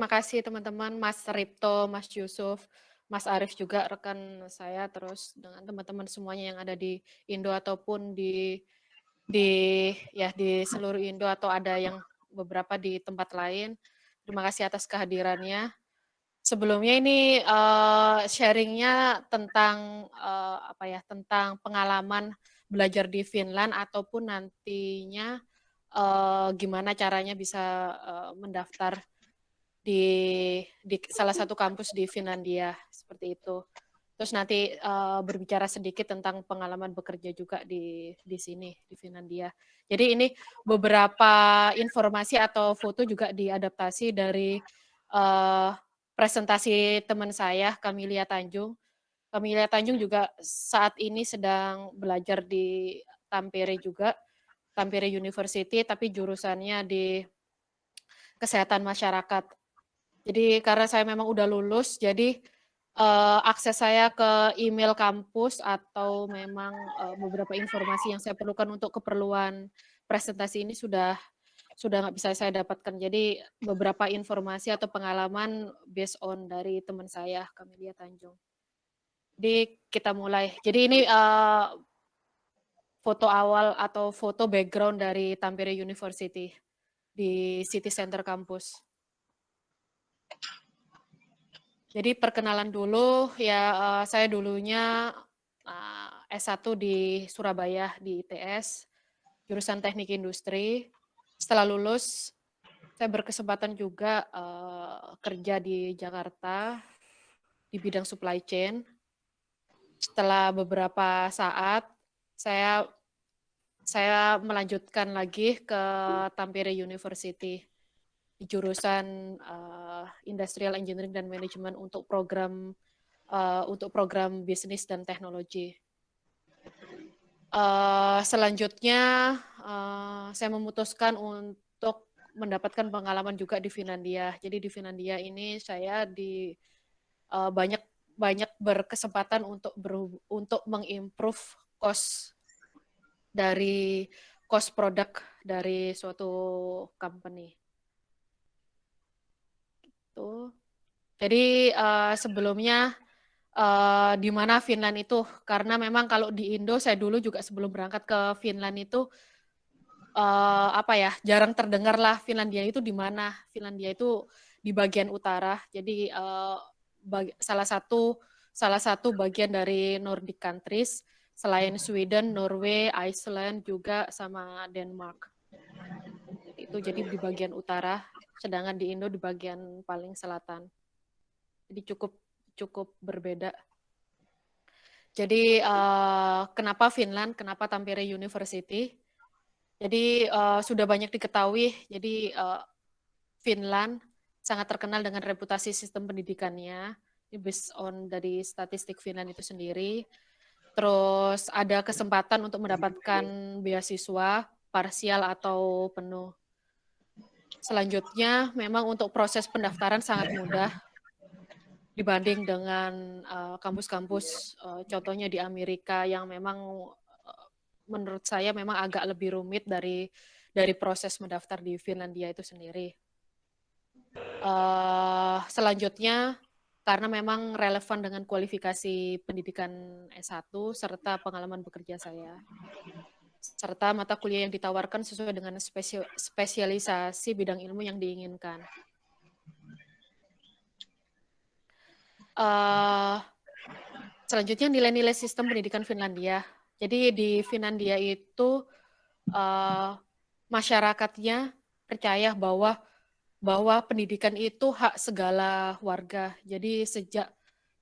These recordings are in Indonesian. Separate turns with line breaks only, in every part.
Terima kasih teman-teman, Mas Ripto, Mas Yusuf, Mas Arief juga rekan saya, terus dengan teman-teman semuanya yang ada di Indo ataupun di di ya di seluruh Indo atau ada yang beberapa di tempat lain. Terima kasih atas kehadirannya. Sebelumnya ini uh, sharingnya tentang uh, apa ya tentang pengalaman belajar di Finland ataupun nantinya uh, gimana caranya bisa uh, mendaftar di di salah satu kampus di Finlandia seperti itu. Terus nanti uh, berbicara sedikit tentang pengalaman bekerja juga di di sini di Finlandia. Jadi ini beberapa informasi atau foto juga diadaptasi dari uh, presentasi teman saya Kamilia Tanjung. Kamilia Tanjung juga saat ini sedang belajar di Tampere juga, Tampere University, tapi jurusannya di kesehatan masyarakat jadi karena saya memang udah lulus, jadi uh, akses saya ke email kampus atau memang uh, beberapa informasi yang saya perlukan untuk keperluan presentasi ini sudah sudah nggak bisa saya dapatkan. Jadi beberapa informasi atau pengalaman based on dari teman saya, Kamelia Tanjung. Jadi kita mulai. Jadi ini uh, foto awal atau foto background dari Tampere University di City Center Campus. Jadi perkenalan dulu, ya uh, saya dulunya uh, eh, S1 di Surabaya di ITS, jurusan Teknik Industri. Setelah lulus, saya berkesempatan juga uh, kerja di Jakarta di bidang supply chain. Setelah beberapa saat, saya saya melanjutkan lagi ke Tampere University jurusan uh, Industrial Engineering dan Management untuk program uh, untuk program bisnis dan teknologi. Uh, selanjutnya uh, saya memutuskan untuk mendapatkan pengalaman juga di Finlandia. Jadi di Finlandia ini saya di uh, banyak banyak berkesempatan untuk ber, untuk mengimprove cost dari cost produk dari suatu company gitu. Jadi uh, sebelumnya uh, di mana Finland itu? Karena memang kalau di Indo saya dulu juga sebelum berangkat ke Finland itu uh, apa ya jarang terdengar lah Finlandia itu di mana. Finlandia itu di bagian utara. Jadi uh, bagi, salah satu salah satu bagian dari Nordic countries selain Sweden, Norway, Iceland juga sama Denmark. Itu jadi di bagian utara sedangkan di Indo di bagian paling selatan. Jadi cukup cukup berbeda. Jadi uh, kenapa Finland, kenapa Tampere University? Jadi uh, sudah banyak diketahui. Jadi uh, Finland sangat terkenal dengan reputasi sistem pendidikannya. Based on dari statistik Finland itu sendiri. Terus ada kesempatan untuk mendapatkan beasiswa parsial atau penuh. Selanjutnya, memang untuk proses pendaftaran sangat mudah dibanding dengan eh, kampus-kampus, uh, uh, contohnya di Amerika yang memang uh, menurut saya memang agak lebih rumit dari dari proses mendaftar di Finlandia itu sendiri. Uh, selanjutnya, karena memang relevan dengan kualifikasi pendidikan S1 serta pengalaman bekerja saya serta mata kuliah yang ditawarkan sesuai dengan spesialisasi bidang ilmu yang diinginkan. Uh, selanjutnya nilai-nilai sistem pendidikan Finlandia. Jadi di Finlandia itu uh, masyarakatnya percaya bahwa bahwa pendidikan itu hak segala warga. Jadi sejak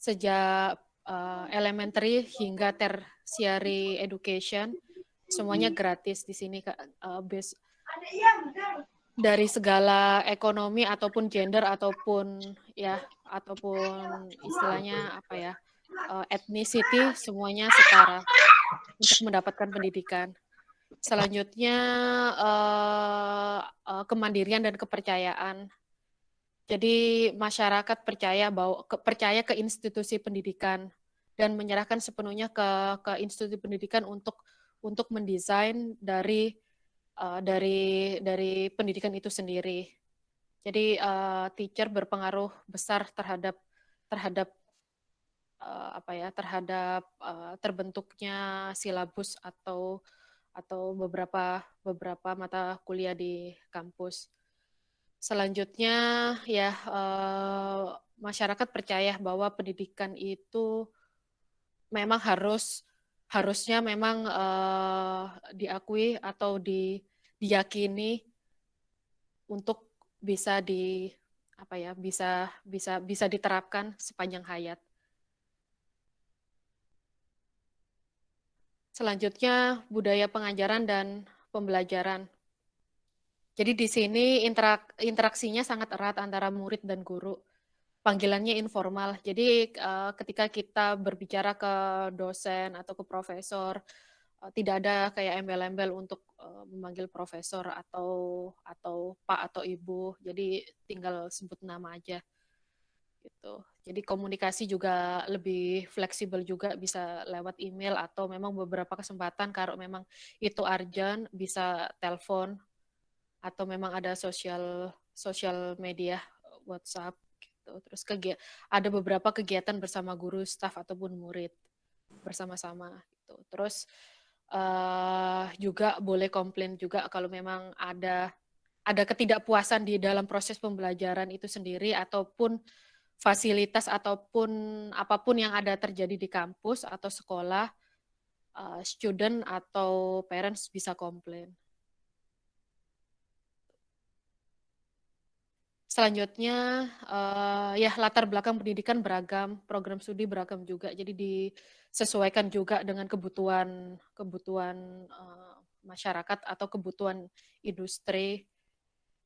sejak uh, elementary hingga tertiary education semuanya gratis di sini uh, base dari segala ekonomi ataupun gender ataupun ya ataupun istilahnya apa ya uh, ethnicity semuanya setara untuk mendapatkan pendidikan. Selanjutnya uh, uh, kemandirian dan kepercayaan. Jadi masyarakat percaya bahwa ke, percaya ke institusi pendidikan dan menyerahkan sepenuhnya ke ke institusi pendidikan untuk untuk mendesain dari uh, dari dari pendidikan itu sendiri. Jadi uh, teacher berpengaruh besar terhadap terhadap uh, apa ya terhadap uh, terbentuknya silabus atau atau beberapa beberapa mata kuliah di kampus. Selanjutnya ya uh, masyarakat percaya bahwa pendidikan itu memang harus harusnya memang uh, diakui atau di, diyakini untuk bisa di apa ya bisa bisa bisa diterapkan sepanjang hayat. Selanjutnya budaya pengajaran dan pembelajaran. Jadi di sini interak, interaksinya sangat erat antara murid dan guru. Panggilannya informal. Jadi uh, ketika kita berbicara ke dosen atau ke profesor, tidak ada kayak embel-embel untuk uh, memanggil profesor atau atau pak atau ibu. Jadi tinggal sebut nama aja. Gitu. Jadi komunikasi juga lebih fleksibel juga bisa lewat email atau memang beberapa kesempatan kalau memang itu urgent bisa telepon atau memang ada sosial sosial media WhatsApp gitu. Terus kegiatan ada beberapa kegiatan bersama guru, staf ataupun murid bersama-sama gitu. Terus uh, juga boleh komplain juga kalau memang ada ada ketidakpuasan di dalam proses pembelajaran itu sendiri ataupun fasilitas ataupun apa pun yang ada terjadi di kampus atau sekolah, uh, student atau parents bisa komplain. Selanjutnya, uh, ya latar belakang pendidikan beragam, program studi beragam juga. Jadi disesuaikan juga dengan kebutuhan kebutuhan uh, masyarakat atau kebutuhan industri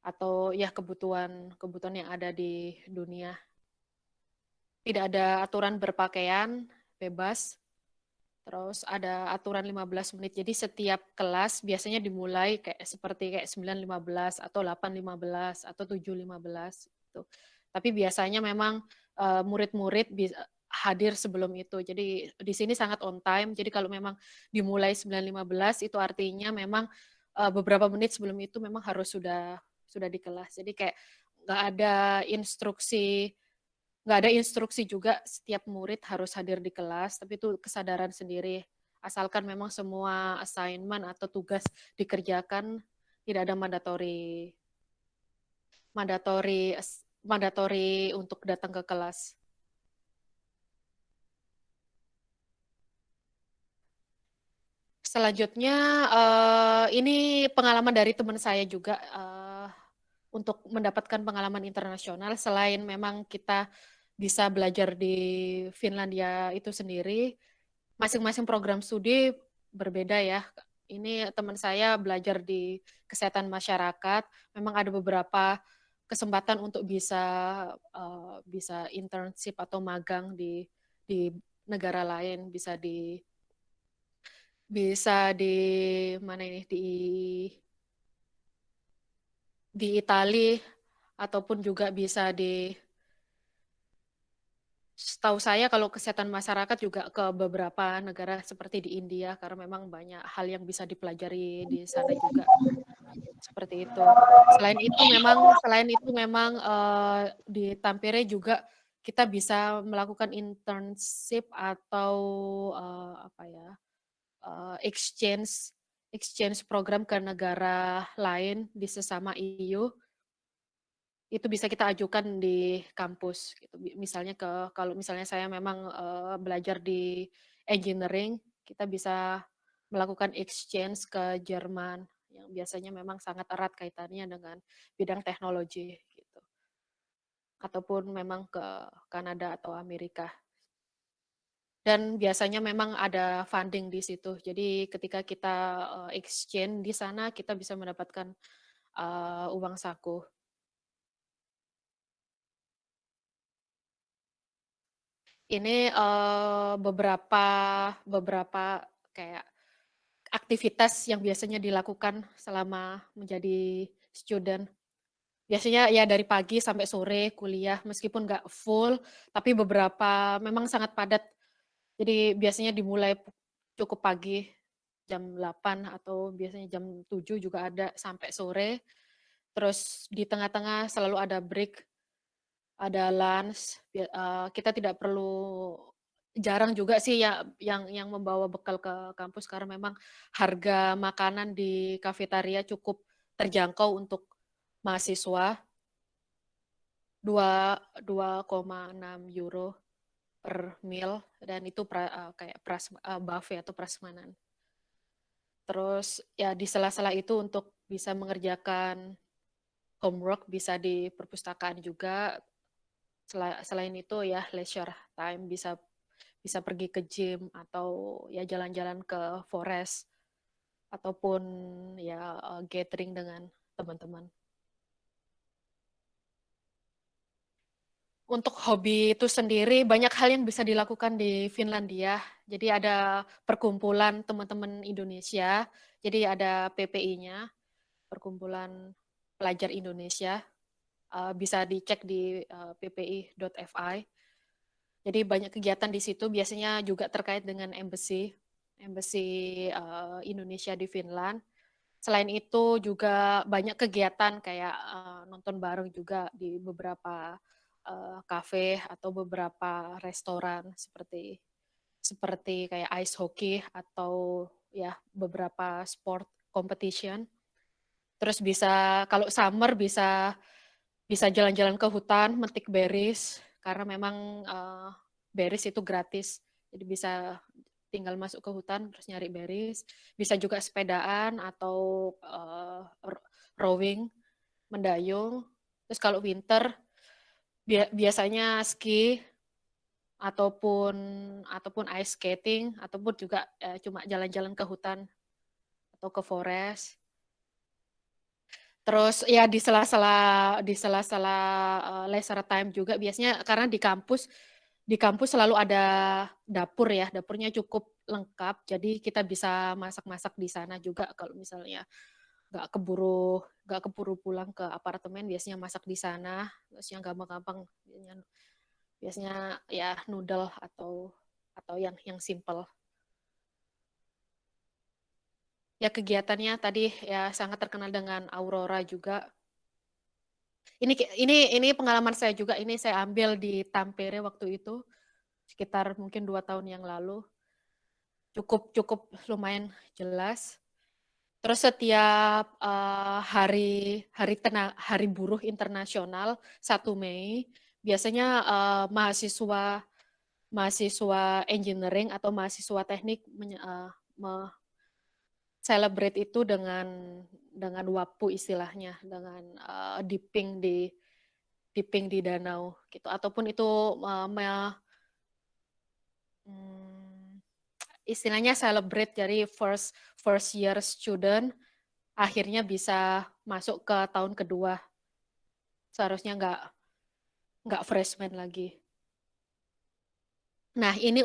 atau ya kebutuhan kebutuhan yang ada di dunia. Tidak ada aturan berpakaian bebas, Terus ada aturan 15 menit. Jadi setiap kelas biasanya dimulai kayak seperti kayak 9.15 atau 8.15 atau 7.15 gitu. Tapi biasanya memang uh, murid-murid bisa hadir sebelum itu. Jadi di sini sangat on time. Jadi kalau memang dimulai 9.15 itu artinya memang uh, beberapa menit sebelum itu memang harus sudah sudah di kelas. Jadi kayak nggak ada instruksi nggak ada instruksi juga setiap murid harus hadir di kelas, tapi itu kesadaran sendiri. Asalkan memang semua assignment atau tugas dikerjakan, tidak ada mandatori mandatori mandatori untuk datang ke kelas. Selanjutnya, uh, ini pengalaman dari teman saya juga uh, untuk mendapatkan pengalaman internasional. Selain memang kita bisa belajar di Finlandia itu sendiri. Masing-masing program studi berbeda ya. Ini teman saya belajar di kesehatan masyarakat. Memang ada beberapa kesempatan untuk bisa uh, bisa internship atau magang di di negara lain, bisa di bisa di mana ini di di Italia ataupun juga bisa di Setahu saya kalau kesehatan masyarakat juga ke beberapa negara seperti di India karena memang banyak hal yang bisa dipelajari di sana juga seperti itu. Selain itu memang selain itu memang uh, di Tampere juga kita bisa melakukan internship atau uh, apa ya uh, exchange exchange program ke negara lain di sesama EU itu bisa kita ajukan di kampus gitu. Misalnya ke kalau misalnya saya memang uh, belajar di engineering, kita bisa melakukan exchange ke Jerman yang biasanya memang sangat erat kaitannya dengan bidang teknologi gitu. Ataupun memang ke Kanada atau Amerika. Dan biasanya memang ada funding di situ. Jadi ketika kita uh, exchange di sana kita bisa mendapatkan uh, uang saku ini uh, beberapa beberapa kayak aktivitas yang biasanya dilakukan selama menjadi student. Biasanya ya dari pagi sampai sore kuliah, meskipun nggak full, tapi beberapa memang sangat padat. Jadi biasanya dimulai cukup pagi, jam 8 atau biasanya jam 7 juga ada sampai sore. Terus di tengah-tengah selalu ada break, ada lunch, eee, kita tidak perlu jarang juga sih ya yang yang membawa bekal ke kampus karena memang harga makanan di kafetaria cukup terjangkau untuk mahasiswa. Dua dua koma enam euro per meal dan itu pra eee, kayak pras eee, buffet atau prasmanan. Terus ya di sela-sela itu untuk bisa mengerjakan homework bisa di perpustakaan juga. Sela selain itu ya leisure time bisa bisa pergi ke gym atau ya jalan-jalan ke forest ataupun ya, eee, gathering dengan teman-teman. Untuk hobi itu sendiri banyak hal yang bisa dilakukan di Finlandia. Jadi ada perkumpulan teman-teman Indonesia, jadi ada PPI-nya, Perkumpulan Pelajar Indonesia, eee, bisa dicek di, eee, ppi.fi. Jadi banyak kegiatan di situ biasanya juga terkait dengan embassy, embassy, eee, Indonesia di Finland. Selain itu juga banyak kegiatan kayak, eee, nonton bareng juga di beberapa, kafe atau beberapa restoran seperti seperti kayak ice hockey atau ya beberapa sport competition. Terus bisa kalau summer bisa bisa jalan-jalan ke hutan, metik berries, karena memang, eee, berries itu gratis. Jadi bisa tinggal masuk ke hutan terus nyari berries. Bisa juga sepedaan atau, ro rowing, mendayung. Terus kalau winter bia biasanya ski ataupun ataupun ice skating ataupun juga, eee, cuma jalan-jalan ke hutan atau ke forest. Terus ya di sela-sela di sela-sela, eee, leisure time juga biasanya karena di kampus di kampus selalu ada dapur ya, dapurnya cukup lengkap, jadi kita bisa masak-masak di sana juga kalau misalnya nggak keburu nggak keburu pulang ke apartemen biasanya masak di sana, terus yang gampang-gampang biasanya biasanya ya noodle atau atau yang yang simpel. Ya kegiatannya tadi ya sangat terkenal dengan aurora juga. Ini ini ini pengalaman saya juga, ini saya ambil di Tampere waktu itu, sekitar mungkin 2 tahun yang lalu. Cukup cukup lumayan jelas. Terus setiap, eee, hari hari tena Hari Buruh Internasional 1 Mei, biasanya, eee, mahasiswa mahasiswa engineering atau mahasiswa teknik menye eee, me celebrate itu dengan dengan wapu istilahnya, dengan, eee, dipping di dipping di danau gitu, ataupun itu, eee, me mmm, istilahnya celebrate dari first first year student akhirnya bisa masuk ke tahun kedua. Seharusnya nggak nggak freshman lagi. Nah ini